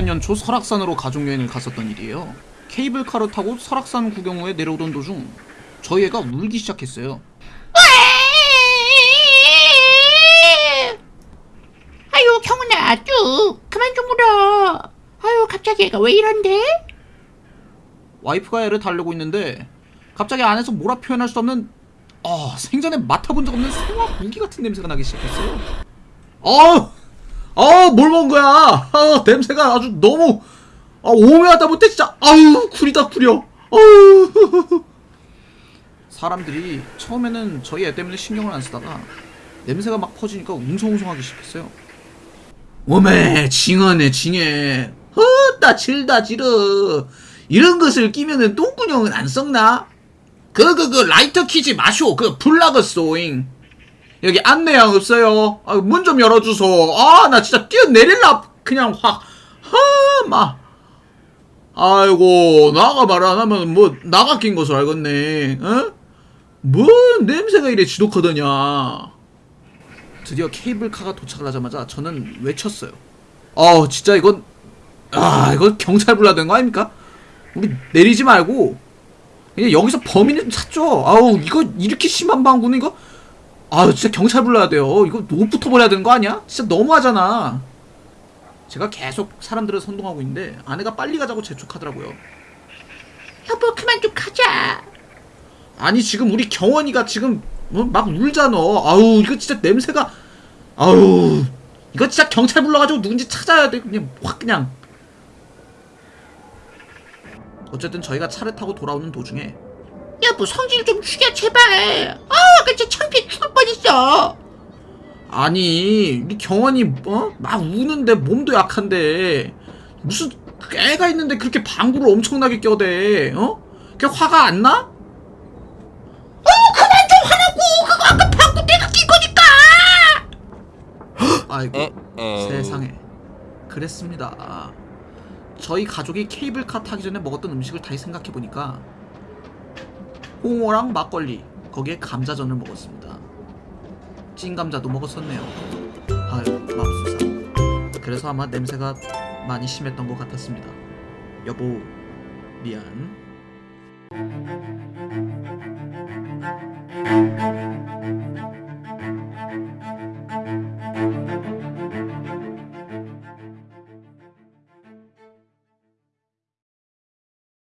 2000년 초 설악산으로 가족여행을 갔었던 일이에요. 케이블카를 타고 설악산 구경 후에 내려오던 도중 저희 애가 울기 시작했어요. 아유 경훈아 쭉 그만 좀 울어 아유 갑자기 애가 왜 이런데? 와이프가 애를 달래고 있는데 갑자기 안에서 뭐라 표현할 수 없는 아 생전에 맡아본 적 없는 생화 공기 같은 냄새가 나기 시작했어요. 아, 아 뭘 먹은 거야? 아 냄새가 아주 너무 아 오묘하다 못해 진짜 아우 구리다 구려. 아우 사람들이 처음에는 저희 애 때문에 신경을 안 쓰다가 냄새가 막 퍼지니까 웅성웅성하기 시작했어요. 오메 징하네 징해 헛다 질다 지르 이런 것을 끼면은 똥구녕은 안 썩나? 그 그 그 라이터 키지 마쇼 그 불나겠소잉 여기 안내양 없어요. 아, 문 좀 열어주소. 아 나 진짜 뛰어내릴라. 그냥 확하마. 아이고 나가 말 안 하면 뭐 나가 낀 것으로 알겠네. 어? 뭔 냄새가 이래 지독하더냐. 드디어 케이블카가 도착을 하자마자 저는 외쳤어요. 어, 진짜 이건 아, 이거 경찰 불러야 되는 거 아닙니까? 우리 내리지 말고 그냥 여기서 범인을 좀 찾죠. 아우, 이거 이렇게 심한 방구는 이거 아, 진짜 경찰 불러야 돼요. 이거 옷부터 버려야 되는 거 아니야? 진짜 너무하잖아. 제가 계속 사람들을 선동하고 있는데 아내가 빨리 가자고 재촉하더라고요. 여보 그만 좀 가자 아니 지금 우리 경원이가 지금 뭐막 울잖아. 아우 이거 진짜 냄새가 아우 이거 진짜 경찰 불러가지고 누군지 찾아야 돼. 그냥 확 그냥. 어쨌든 저희가 차를 타고 돌아오는 도중에 여보 성질 좀 죽여 제발. 아 아까 진짜 창피해 죽을 뻔했어. 아니 우리 경원이 어? 막 우는데 몸도 약한데. 무슨 애가 있는데 그렇게 방구를 엄청나게 껴대 어? 그게 화가 안 나? 어 그만 좀 하라고. 그거 아까 방구 내가 낀 거니까. 아이고 세상에. 그랬습니다. 저희 가족이 케이블카 타기 전에 먹었던 음식을 다시 생각해보니까 홍어랑 막걸리. 거기에 감자전을 먹었습니다. 찐감자도 먹었었네요. 아유 맙소사. 그래서 아마 냄새가 많이 심했던 것 같았습니다. 여보 미안